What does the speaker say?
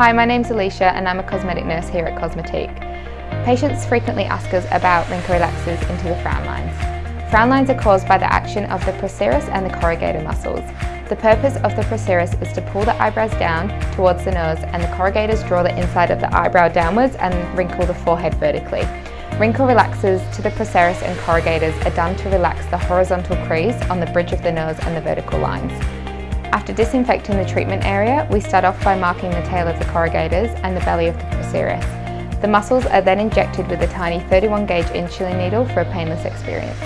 Hi, my name's Alicia and I'm a cosmetic nurse here at Cosmetique. Patients frequently ask us about wrinkle relaxers into the frown lines. Frown lines are caused by the action of the procerus and the corrugator muscles. The purpose of the procerus is to pull the eyebrows down towards the nose and the corrugators draw the inside of the eyebrow downwards and wrinkle the forehead vertically. Wrinkle relaxers to the procerus and corrugators are done to relax the horizontal crease on the bridge of the nose and the vertical lines. After disinfecting the treatment area, we start off by marking the tail of the corrugators and the belly of the procerus. The muscles are then injected with a tiny 31 gauge insulin needle for a painless experience.